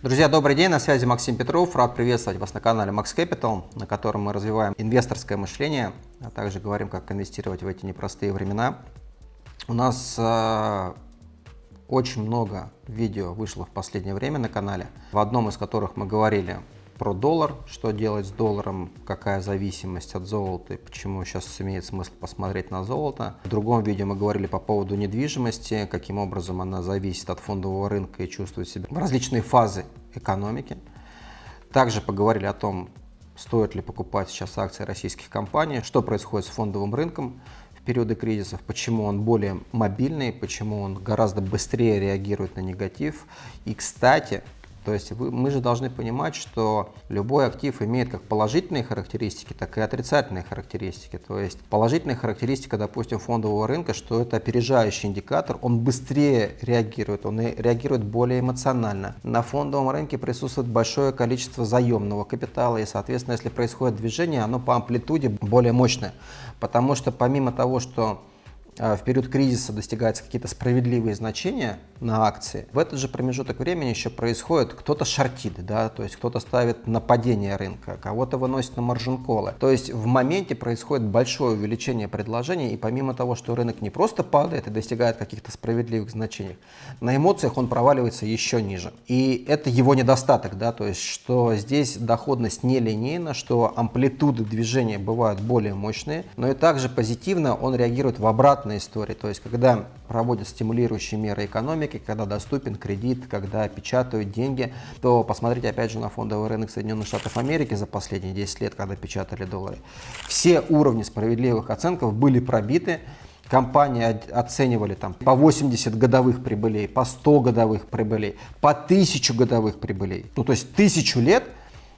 Друзья, добрый день, на связи Максим Петров. Рад приветствовать вас на канале Max Capital, на котором мы развиваем инвесторское мышление, а также говорим, как инвестировать в эти непростые времена. У нас э, очень много видео вышло в последнее время на канале, в одном из которых мы говорили про доллар, что делать с долларом, какая зависимость от золота и почему сейчас имеет смысл посмотреть на золото. В другом видео мы говорили по поводу недвижимости, каким образом она зависит от фондового рынка и чувствует себя в различные фазы экономики. Также поговорили о том, стоит ли покупать сейчас акции российских компаний, что происходит с фондовым рынком в периоды кризисов, почему он более мобильный, почему он гораздо быстрее реагирует на негатив. И, кстати, то есть вы, мы же должны понимать, что любой актив имеет как положительные характеристики, так и отрицательные характеристики. То есть положительная характеристика, допустим, фондового рынка, что это опережающий индикатор, он быстрее реагирует, он реагирует более эмоционально. На фондовом рынке присутствует большое количество заемного капитала, и, соответственно, если происходит движение, оно по амплитуде более мощное. Потому что помимо того, что в период кризиса достигаются какие-то справедливые значения на акции, в этот же промежуток времени еще происходит, кто-то шортит, да, то есть кто-то ставит на падение рынка, кого-то выносит на маржин-колы. То есть в моменте происходит большое увеличение предложений, и помимо того, что рынок не просто падает и достигает каких-то справедливых значений, на эмоциях он проваливается еще ниже. И это его недостаток, да, то есть что здесь доходность не линейна, что амплитуды движения бывают более мощные, но и также позитивно он реагирует в обратную обратная история. То есть, когда проводят стимулирующие меры экономики, когда доступен кредит, когда печатают деньги, то посмотрите опять же на фондовый рынок Соединенных Штатов Америки за последние 10 лет, когда печатали доллары. Все уровни справедливых оценков были пробиты, Компании оценивали там по 80 годовых прибылей, по 100 годовых прибылей, по 1000 годовых прибылей. Ну, то есть тысячу лет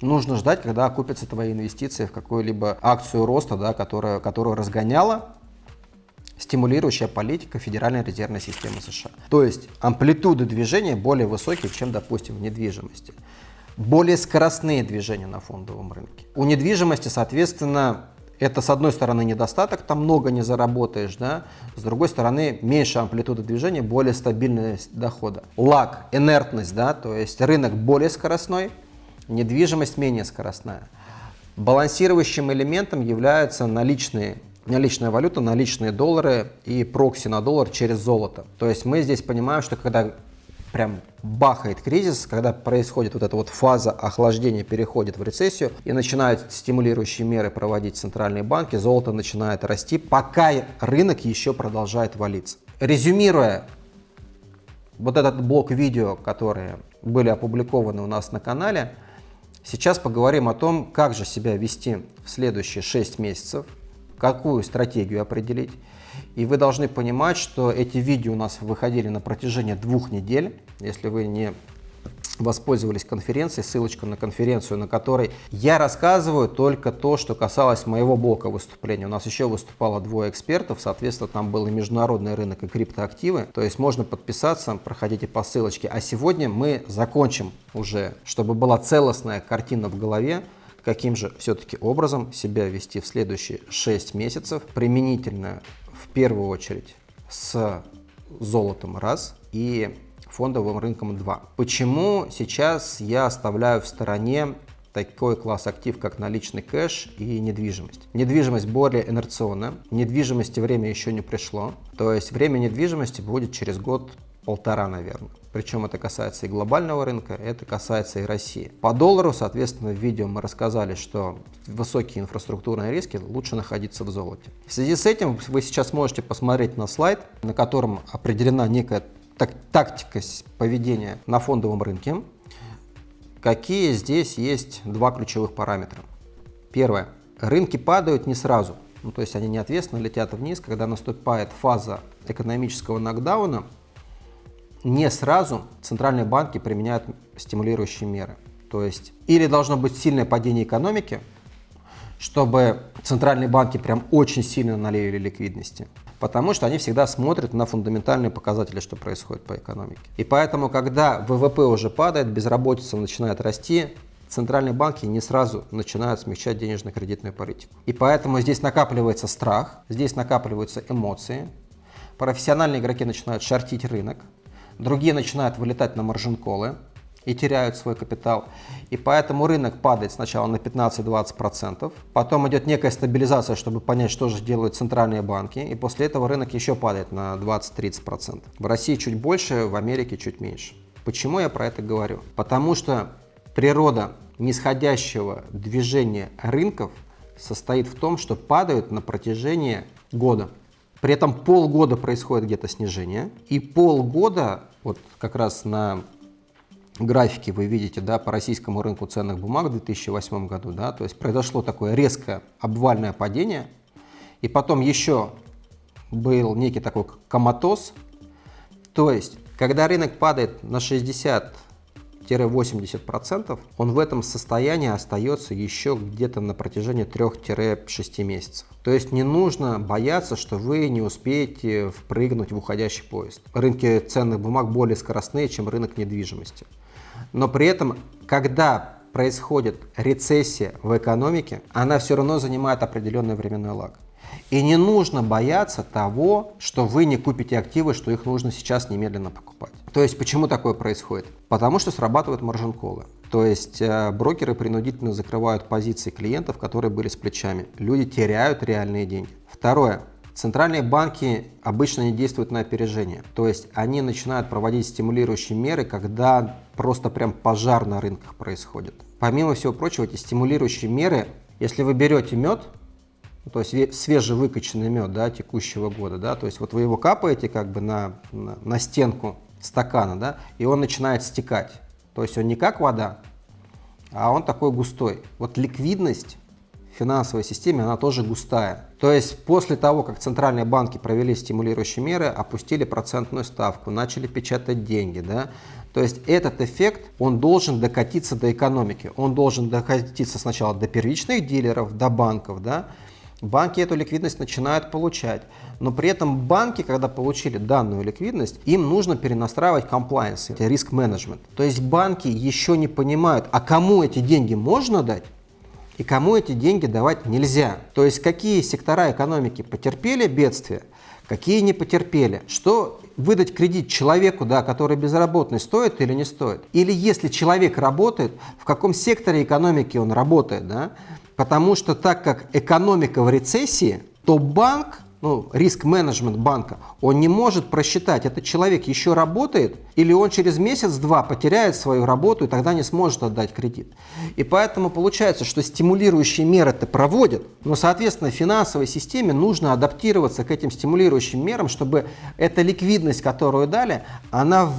нужно ждать, когда окупятся твои инвестиции в какую-либо акцию роста, да, которая, которую разгоняла стимулирующая политика Федеральной резервной системы США. То есть амплитуды движения более высокие, чем, допустим, в недвижимости. Более скоростные движения на фондовом рынке. У недвижимости, соответственно, это, с одной стороны, недостаток, там много не заработаешь, да, с другой стороны, меньше амплитуда движения, более стабильность дохода. Лаг, инертность, да, то есть рынок более скоростной, недвижимость менее скоростная. Балансирующим элементом являются наличные наличная валюта, наличные доллары и прокси на доллар через золото. То есть мы здесь понимаем, что когда прям бахает кризис, когда происходит вот эта вот фаза охлаждения, переходит в рецессию и начинают стимулирующие меры проводить центральные банки, золото начинает расти, пока рынок еще продолжает валиться. Резюмируя вот этот блок видео, которые были опубликованы у нас на канале, сейчас поговорим о том, как же себя вести в следующие 6 месяцев, какую стратегию определить. И вы должны понимать, что эти видео у нас выходили на протяжении двух недель. Если вы не воспользовались конференцией, ссылочка на конференцию, на которой я рассказываю только то, что касалось моего блока выступления. У нас еще выступало двое экспертов, соответственно, там был и международный рынок, и криптоактивы. То есть можно подписаться, проходите по ссылочке. А сегодня мы закончим уже, чтобы была целостная картина в голове, каким же все-таки образом себя вести в следующие 6 месяцев, применительно в первую очередь с золотом раз и фондовым рынком 2. Почему сейчас я оставляю в стороне такой класс актив, как наличный кэш и недвижимость. Недвижимость более инерционная, недвижимости время еще не пришло, то есть время недвижимости будет через год-полтора, наверное. Причем это касается и глобального рынка, это касается и России. По доллару, соответственно, в видео мы рассказали, что высокие инфраструктурные риски лучше находиться в золоте. В связи с этим вы сейчас можете посмотреть на слайд, на котором определена некая так, тактика поведения на фондовом рынке. Какие здесь есть два ключевых параметра. Первое. Рынки падают не сразу. Ну, то есть они неответственно летят вниз, когда наступает фаза экономического нокдауна, не сразу центральные банки применяют стимулирующие меры. То есть или должно быть сильное падение экономики, чтобы центральные банки прям очень сильно налили ликвидности, потому что они всегда смотрят на фундаментальные показатели, что происходит по экономике. И поэтому, когда ВВП уже падает, безработица начинает расти, центральные банки не сразу начинают смягчать денежно-кредитную политику. И поэтому здесь накапливается страх, здесь накапливаются эмоции, профессиональные игроки начинают шортить рынок, другие начинают вылетать на маржин-колы, и теряют свой капитал. И поэтому рынок падает сначала на 15-20%, потом идет некая стабилизация, чтобы понять, что же делают центральные банки, и после этого рынок еще падает на 20-30%. В России чуть больше, в Америке чуть меньше. Почему я про это говорю? Потому что природа нисходящего движения рынков состоит в том, что падают на протяжении года. При этом полгода происходит где-то снижение, и полгода, вот как раз на графике вы видите, да, по российскому рынку ценных бумаг в 2008 году, да, то есть произошло такое резкое обвальное падение, и потом еще был некий такой коматоз, то есть, когда рынок падает на 60 80%, он в этом состоянии остается еще где-то на протяжении 3-6 месяцев. То есть не нужно бояться, что вы не успеете впрыгнуть в уходящий поезд. Рынки ценных бумаг более скоростные, чем рынок недвижимости. Но при этом, когда происходит рецессия в экономике, она все равно занимает определенный временной лаг. И не нужно бояться того, что вы не купите активы, что их нужно сейчас немедленно покупать. То есть почему такое происходит? Потому что срабатывают маржин-колы. То есть э, брокеры принудительно закрывают позиции клиентов, которые были с плечами. Люди теряют реальные деньги. Второе. Центральные банки обычно не действуют на опережение. То есть они начинают проводить стимулирующие меры, когда просто прям пожар на рынках происходит. Помимо всего прочего, эти стимулирующие меры, если вы берете мед, то есть свежевыкачанный мед да, текущего года, да, то есть вот вы его капаете как бы на, на, на стенку стакана, да, и он начинает стекать. То есть он не как вода, а он такой густой. Вот ликвидность финансовой системе, она тоже густая. То есть после того, как центральные банки провели стимулирующие меры, опустили процентную ставку, начали печатать деньги, да, то есть этот эффект, он должен докатиться до экономики. Он должен докатиться сначала до первичных дилеров, до банков, да, Банки эту ликвидность начинают получать, но при этом банки, когда получили данную ликвидность, им нужно перенастраивать compliance, риск менеджмент. То есть банки еще не понимают, а кому эти деньги можно дать, и кому эти деньги давать нельзя. То есть какие сектора экономики потерпели бедствие, какие не потерпели. Что выдать кредит человеку, да, который безработный, стоит или не стоит? Или если человек работает, в каком секторе экономики он работает, да? Потому что так как экономика в рецессии, то банк, ну, риск-менеджмент банка, он не может просчитать, этот человек еще работает или он через месяц-два потеряет свою работу и тогда не сможет отдать кредит. И поэтому получается, что стимулирующие меры это проводят, но, соответственно, финансовой системе нужно адаптироваться к этим стимулирующим мерам, чтобы эта ликвидность, которую дали, она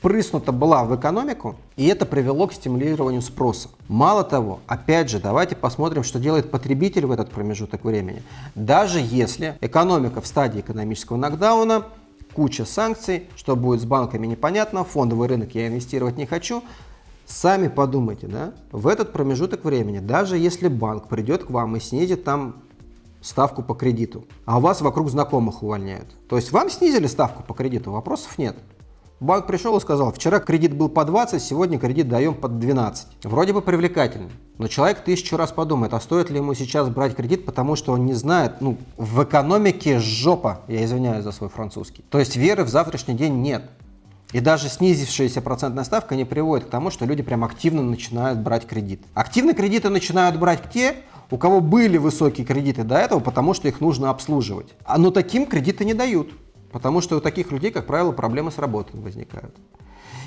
впрыснута была в экономику, и это привело к стимулированию спроса. Мало того, опять же, давайте посмотрим, что делает потребитель в этот промежуток времени. Даже если экономика в стадии экономического нокдауна, куча санкций, что будет с банками непонятно, фондовый рынок я инвестировать не хочу, Сами подумайте, да, в этот промежуток времени, даже если банк придет к вам и снизит там ставку по кредиту, а у вас вокруг знакомых увольняют. То есть вам снизили ставку по кредиту, вопросов нет. Банк пришел и сказал, вчера кредит был по 20, сегодня кредит даем под 12. Вроде бы привлекательно, но человек тысячу раз подумает, а стоит ли ему сейчас брать кредит, потому что он не знает, ну, в экономике жопа, я извиняюсь за свой французский. То есть веры в завтрашний день нет. И даже снизившаяся процентная ставка не приводит к тому, что люди прям активно начинают брать кредит. Активно кредиты начинают брать те, у кого были высокие кредиты до этого, потому что их нужно обслуживать. А но таким кредиты не дают. Потому что у таких людей, как правило, проблемы с работой возникают.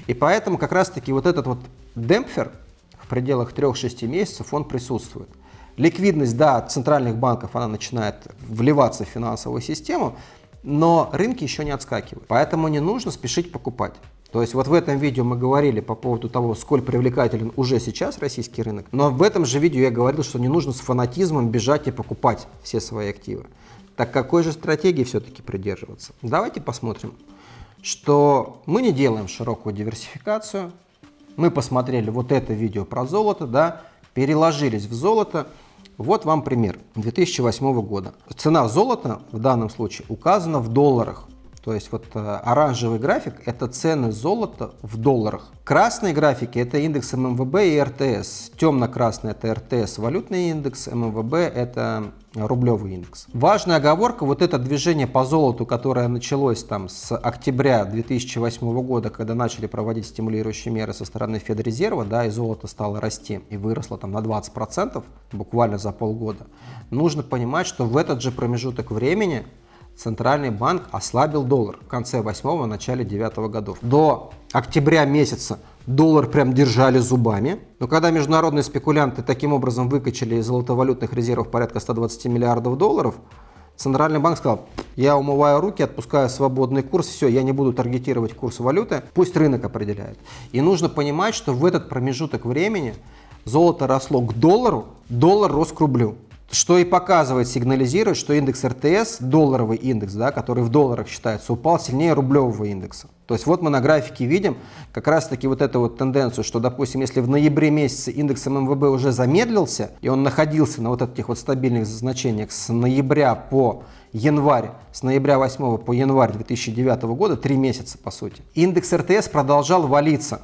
И поэтому как раз-таки вот этот вот демпфер в пределах 3-6 месяцев, он присутствует. Ликвидность, да, центральных банков, она начинает вливаться в финансовую систему, но рынки еще не отскакивают. Поэтому не нужно спешить покупать. То есть вот в этом видео мы говорили по поводу того, сколь привлекателен уже сейчас российский рынок, но в этом же видео я говорил, что не нужно с фанатизмом бежать и покупать все свои активы. Так какой же стратегии все-таки придерживаться? Давайте посмотрим, что мы не делаем широкую диверсификацию. Мы посмотрели вот это видео про золото, да, переложились в золото. Вот вам пример 2008 года. Цена золота в данном случае указана в долларах. То есть вот э, оранжевый график – это цены золота в долларах. Красные графики – это индекс ММВБ и РТС. Темно-красный – это РТС, валютный индекс, ММВБ – это рублевый индекс. Важная оговорка, вот это движение по золоту, которое началось там с октября 2008 года, когда начали проводить стимулирующие меры со стороны Федрезерва, да, и золото стало расти и выросло там на 20% буквально за полгода, нужно понимать, что в этот же промежуток времени Центральный банк ослабил доллар в конце 8 начале 9 годов. До октября месяца доллар прям держали зубами. Но когда международные спекулянты таким образом выкачали из золотовалютных резервов порядка 120 миллиардов долларов, Центральный банк сказал, я умываю руки, отпускаю свободный курс, все, я не буду таргетировать курс валюты, пусть рынок определяет. И нужно понимать, что в этот промежуток времени золото росло к доллару, доллар рос к рублю что и показывает, сигнализирует, что индекс РТС, долларовый индекс, да, который в долларах считается, упал сильнее рублевого индекса. То есть вот мы на графике видим как раз таки вот эту вот тенденцию, что, допустим, если в ноябре месяце индекс ММВБ уже замедлился, и он находился на вот этих вот стабильных значениях с ноября по январь, с ноября 8 по январь 2009 года, три месяца по сути, индекс РТС продолжал валиться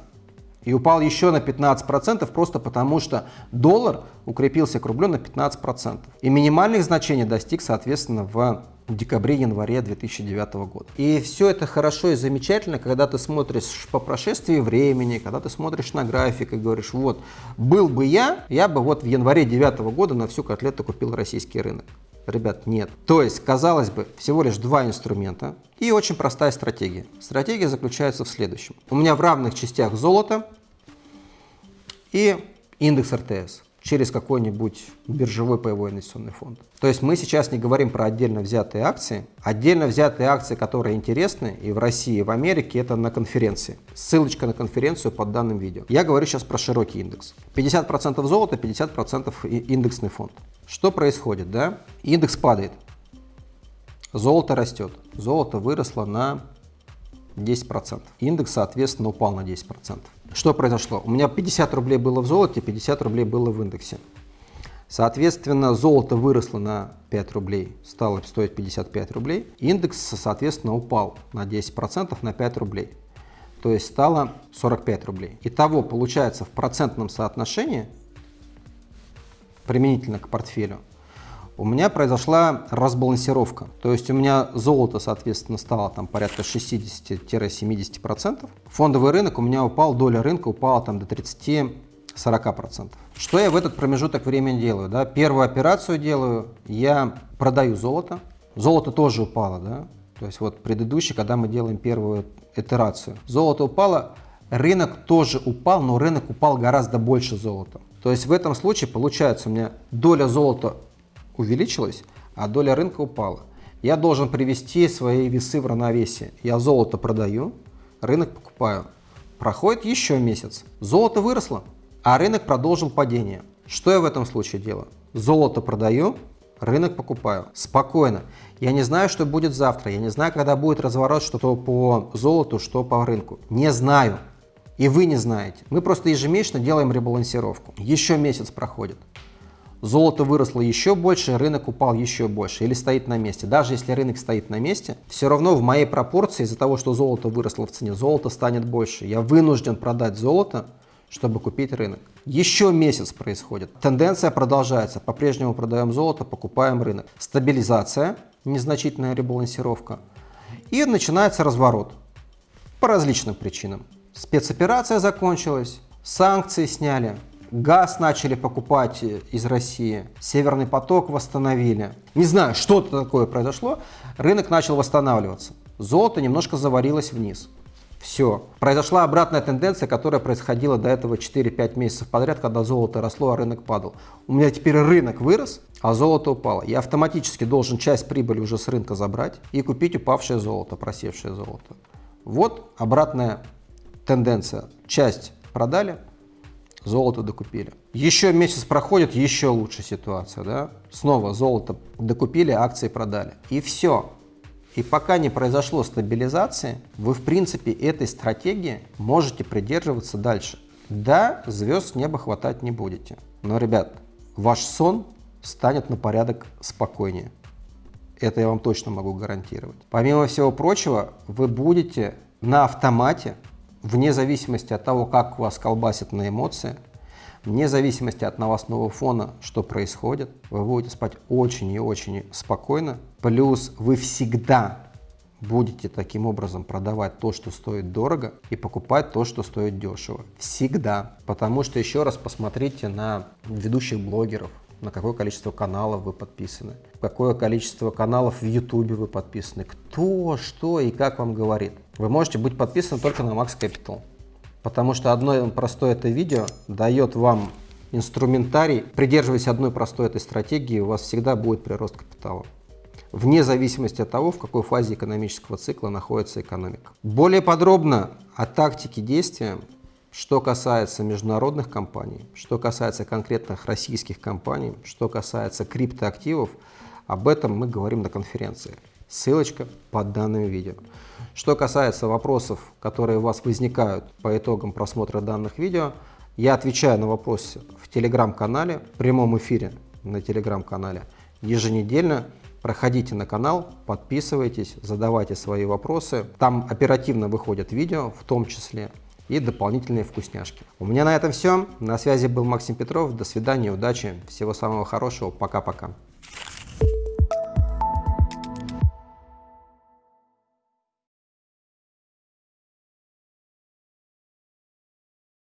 и упал еще на 15% просто потому, что доллар укрепился к рублю на 15%. И минимальных значений достиг, соответственно, в декабре-январе 2009 года. И все это хорошо и замечательно, когда ты смотришь по прошествии времени, когда ты смотришь на график и говоришь, вот, был бы я, я бы вот в январе 2009 года на всю котлету купил российский рынок. Ребят, нет. То есть, казалось бы, всего лишь два инструмента и очень простая стратегия. Стратегия заключается в следующем. У меня в равных частях золото и индекс РТС через какой-нибудь биржевой паевой инвестиционный фонд. То есть мы сейчас не говорим про отдельно взятые акции. Отдельно взятые акции, которые интересны и в России, и в Америке, это на конференции. Ссылочка на конференцию под данным видео. Я говорю сейчас про широкий индекс. 50% золота, 50% индексный фонд. Что происходит? Да? Индекс падает, золото растет. Золото выросло на 10%. Индекс, соответственно, упал на 10%. Что произошло? У меня 50 рублей было в золоте, 50 рублей было в индексе. Соответственно, золото выросло на 5 рублей, стало стоить 55 рублей. Индекс, соответственно, упал на 10% на 5 рублей. То есть стало 45 рублей. Итого, получается, в процентном соотношении, применительно к портфелю, у меня произошла разбалансировка. То есть у меня золото, соответственно, стало там порядка 60-70%. Фондовый рынок у меня упал, доля рынка упала там до 30-40%. Что я в этот промежуток времени делаю? Да? Первую операцию делаю, я продаю золото. Золото тоже упало, да? То есть вот предыдущий, когда мы делаем первую итерацию. Золото упало, рынок тоже упал, но рынок упал гораздо больше золота. То есть в этом случае получается у меня доля золота увеличилась, а доля рынка упала. Я должен привести свои весы в равновесие. Я золото продаю, рынок покупаю. Проходит еще месяц. Золото выросло, а рынок продолжил падение. Что я в этом случае делаю? Золото продаю, рынок покупаю. Спокойно. Я не знаю, что будет завтра. Я не знаю, когда будет разворот, что по золоту, что по рынку. Не знаю. И вы не знаете. Мы просто ежемесячно делаем ребалансировку. Еще месяц проходит золото выросло еще больше, рынок упал еще больше или стоит на месте. Даже если рынок стоит на месте, все равно в моей пропорции из-за того, что золото выросло в цене, золото станет больше. Я вынужден продать золото, чтобы купить рынок. Еще месяц происходит. Тенденция продолжается. По-прежнему продаем золото, покупаем рынок. Стабилизация, незначительная ребалансировка. И начинается разворот. По различным причинам. Спецоперация закончилась, санкции сняли, газ начали покупать из России, Северный поток восстановили. Не знаю, что-то такое произошло, рынок начал восстанавливаться. Золото немножко заварилось вниз. Все. Произошла обратная тенденция, которая происходила до этого 4-5 месяцев подряд, когда золото росло, а рынок падал. У меня теперь рынок вырос, а золото упало. Я автоматически должен часть прибыли уже с рынка забрать и купить упавшее золото, просевшее золото. Вот обратная тенденция. Часть продали, золото докупили. Еще месяц проходит, еще лучше ситуация, да? Снова золото докупили, акции продали. И все. И пока не произошло стабилизации, вы в принципе этой стратегии можете придерживаться дальше. Да, звезд с неба хватать не будете. Но, ребят, ваш сон станет на порядок спокойнее. Это я вам точно могу гарантировать. Помимо всего прочего, вы будете на автомате, вне зависимости от того, как вас колбасит на эмоции, вне зависимости от новостного фона, что происходит, вы будете спать очень и очень спокойно. Плюс вы всегда будете таким образом продавать то, что стоит дорого, и покупать то, что стоит дешево. Всегда. Потому что еще раз посмотрите на ведущих блогеров, на какое количество каналов вы подписаны, какое количество каналов в YouTube вы подписаны, кто, что и как вам говорит. Вы можете быть подписаны только на Max Capital, потому что одно простое это видео дает вам инструментарий. Придерживаясь одной простой этой стратегии, у вас всегда будет прирост капитала вне зависимости от того, в какой фазе экономического цикла находится экономика. Более подробно о тактике действия что касается международных компаний, что касается конкретных российских компаний, что касается криптоактивов, об этом мы говорим на конференции. Ссылочка под данным видео. Что касается вопросов, которые у вас возникают по итогам просмотра данных видео, я отвечаю на вопросы в телеграм-канале, в прямом эфире на телеграм-канале еженедельно. Проходите на канал, подписывайтесь, задавайте свои вопросы. Там оперативно выходят видео, в том числе и дополнительные вкусняшки. У меня на этом все. На связи был Максим Петров. До свидания, удачи, всего самого хорошего. Пока-пока.